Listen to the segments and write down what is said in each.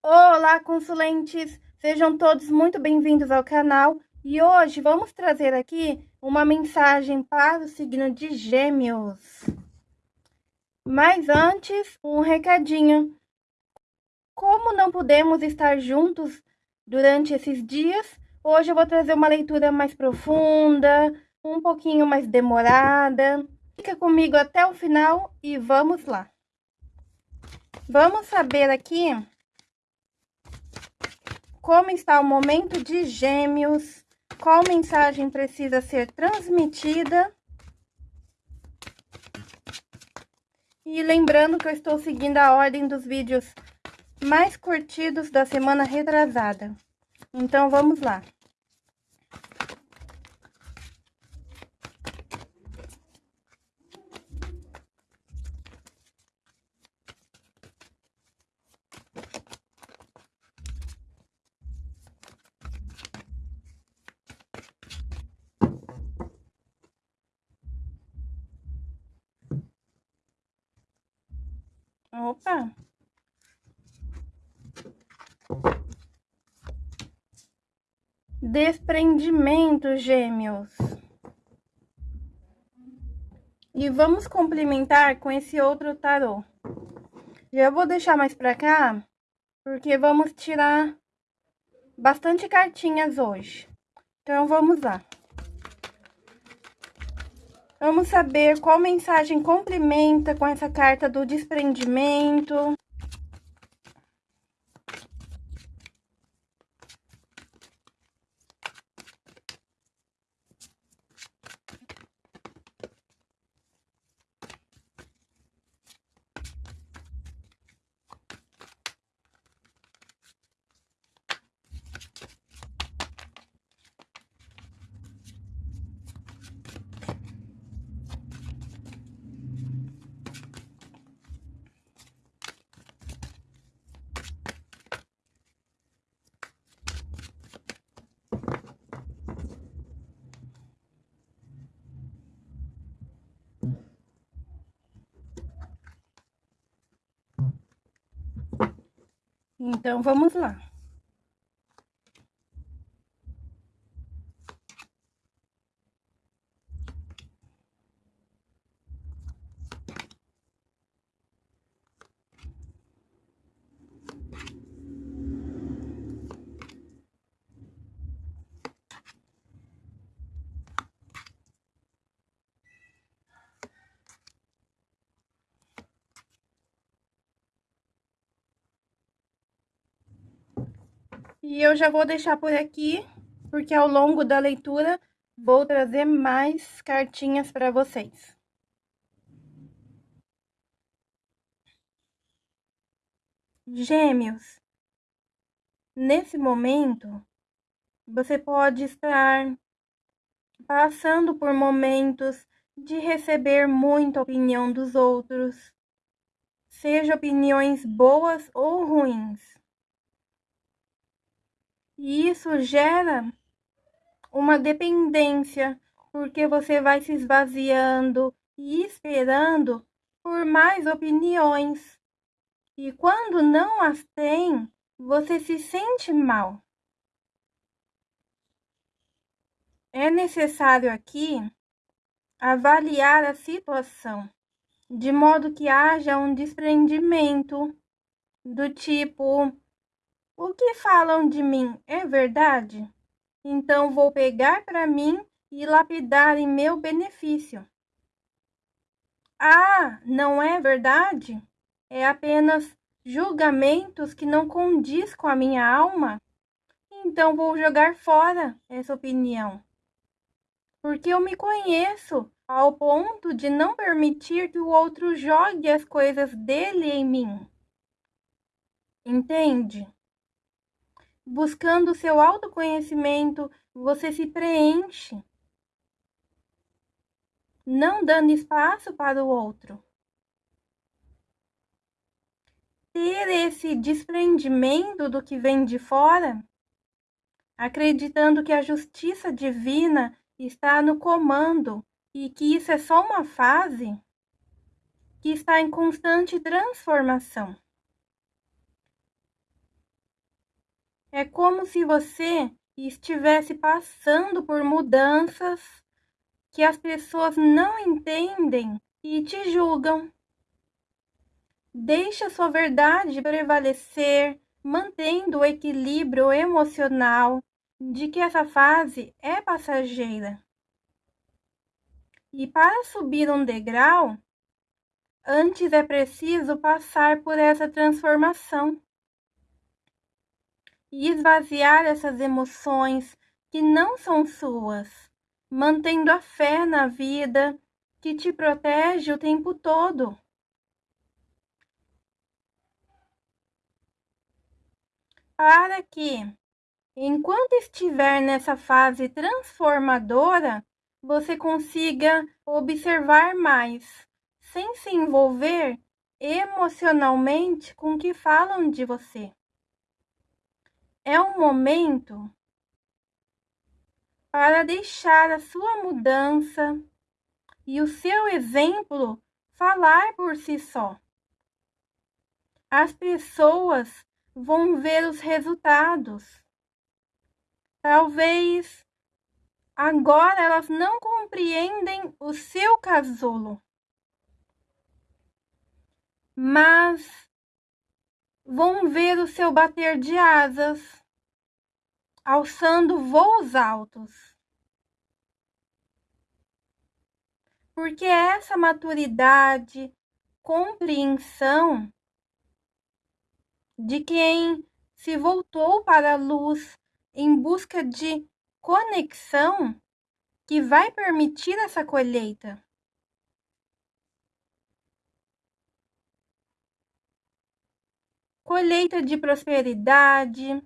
Olá, consulentes! Sejam todos muito bem-vindos ao canal e hoje vamos trazer aqui uma mensagem para o signo de Gêmeos. Mas antes, um recadinho. Como não podemos estar juntos durante esses dias, hoje eu vou trazer uma leitura mais profunda, um pouquinho mais demorada. Fica comigo até o final e vamos lá. Vamos saber aqui como está o momento de gêmeos, qual mensagem precisa ser transmitida. E lembrando que eu estou seguindo a ordem dos vídeos mais curtidos da semana retrasada. Então, vamos lá. Opa! Desprendimento, gêmeos. E vamos complementar com esse outro tarô. Já vou deixar mais pra cá, porque vamos tirar bastante cartinhas hoje. Então, vamos lá. Vamos saber qual mensagem complementa com essa carta do desprendimento. Então, vamos lá. E eu já vou deixar por aqui, porque ao longo da leitura vou trazer mais cartinhas para vocês. Gêmeos, nesse momento, você pode estar passando por momentos de receber muita opinião dos outros, seja opiniões boas ou ruins. E isso gera uma dependência, porque você vai se esvaziando e esperando por mais opiniões. E quando não as tem, você se sente mal. É necessário aqui avaliar a situação, de modo que haja um desprendimento do tipo o que falam de mim é verdade? Então vou pegar para mim e lapidar em meu benefício. Ah, não é verdade? É apenas julgamentos que não condiz com a minha alma? Então vou jogar fora essa opinião. Porque eu me conheço ao ponto de não permitir que o outro jogue as coisas dele em mim. Entende? Buscando seu autoconhecimento, você se preenche, não dando espaço para o outro. Ter esse desprendimento do que vem de fora, acreditando que a justiça divina está no comando e que isso é só uma fase que está em constante transformação. É como se você estivesse passando por mudanças que as pessoas não entendem e te julgam. Deixe a sua verdade prevalecer, mantendo o equilíbrio emocional de que essa fase é passageira. E para subir um degrau, antes é preciso passar por essa transformação e esvaziar essas emoções que não são suas, mantendo a fé na vida que te protege o tempo todo. Para que, enquanto estiver nessa fase transformadora, você consiga observar mais, sem se envolver emocionalmente com o que falam de você. É um momento para deixar a sua mudança e o seu exemplo falar por si só. As pessoas vão ver os resultados. Talvez agora elas não compreendem o seu casulo, mas vão ver o seu bater de asas, alçando voos altos. Porque essa maturidade, compreensão de quem se voltou para a luz em busca de conexão que vai permitir essa colheita. Colheita de prosperidade,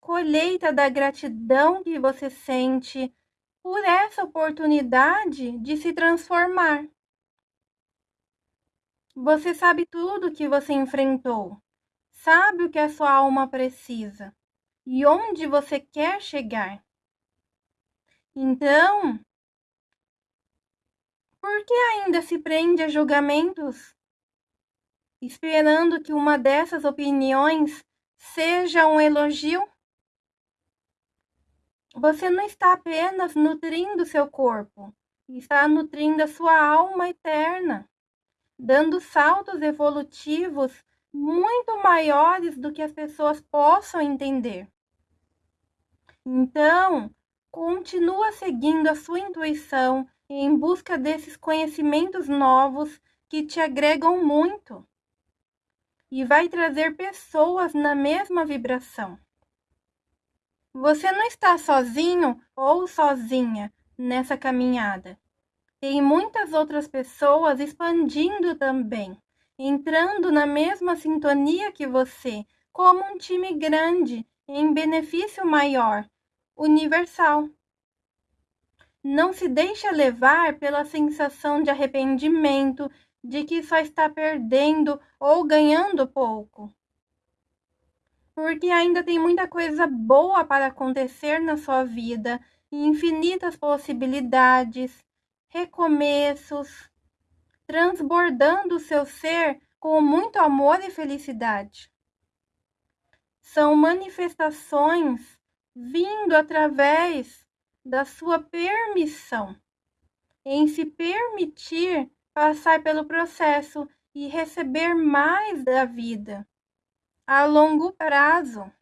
colheita da gratidão que você sente por essa oportunidade de se transformar. Você sabe tudo que você enfrentou, sabe o que a sua alma precisa e onde você quer chegar. Então, por que ainda se prende a julgamentos esperando que uma dessas opiniões seja um elogio? Você não está apenas nutrindo seu corpo, está nutrindo a sua alma eterna, dando saltos evolutivos muito maiores do que as pessoas possam entender. Então, continua seguindo a sua intuição em busca desses conhecimentos novos que te agregam muito e vai trazer pessoas na mesma vibração. Você não está sozinho ou sozinha nessa caminhada. Tem muitas outras pessoas expandindo também, entrando na mesma sintonia que você, como um time grande, em benefício maior, universal. Não se deixa levar pela sensação de arrependimento de que só está perdendo ou ganhando pouco. Porque ainda tem muita coisa boa para acontecer na sua vida infinitas possibilidades, recomeços, transbordando o seu ser com muito amor e felicidade. São manifestações vindo através da sua permissão em se permitir passar pelo processo e receber mais da vida a longo prazo.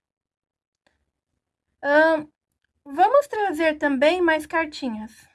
Vamos trazer também mais cartinhas.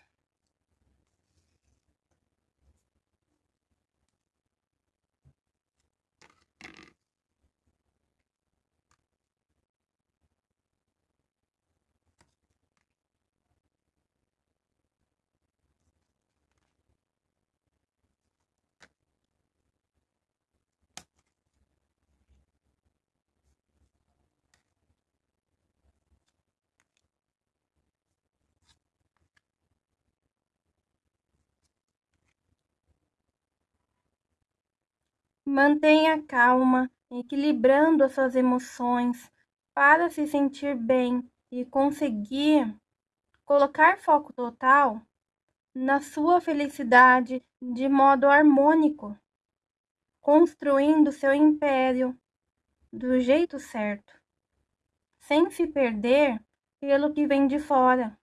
Mantenha calma, equilibrando as suas emoções para se sentir bem e conseguir colocar foco total na sua felicidade de modo harmônico, construindo seu império do jeito certo, sem se perder pelo que vem de fora,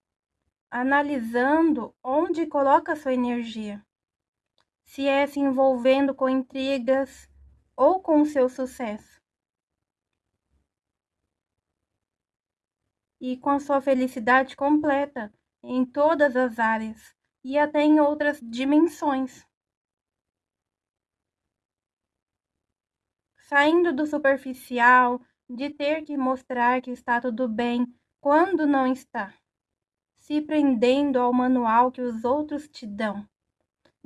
analisando onde coloca sua energia. Se é se envolvendo com intrigas ou com o seu sucesso. E com a sua felicidade completa em todas as áreas e até em outras dimensões. Saindo do superficial, de ter que mostrar que está tudo bem quando não está, se prendendo ao manual que os outros te dão,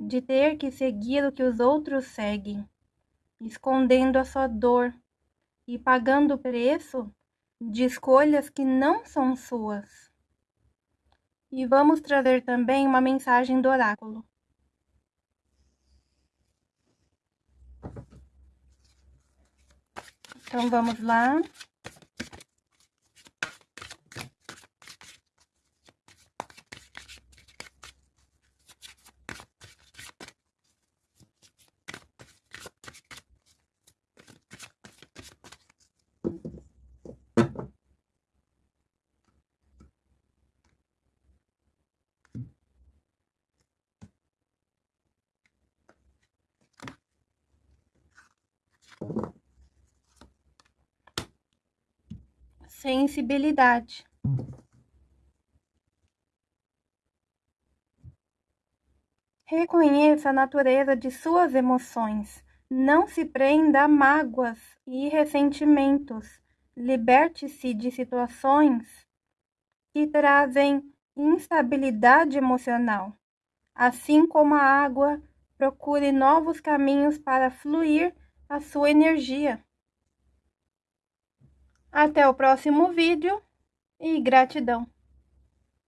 de ter que seguir o que os outros seguem, escondendo a sua dor e pagando o preço de escolhas que não são suas. E vamos trazer também uma mensagem do oráculo. Então vamos lá. Sensibilidade. Reconheça a natureza de suas emoções. Não se prenda a mágoas e ressentimentos. Liberte-se de situações que trazem instabilidade emocional. Assim como a água, procure novos caminhos para fluir a sua energia. Até o próximo vídeo e gratidão!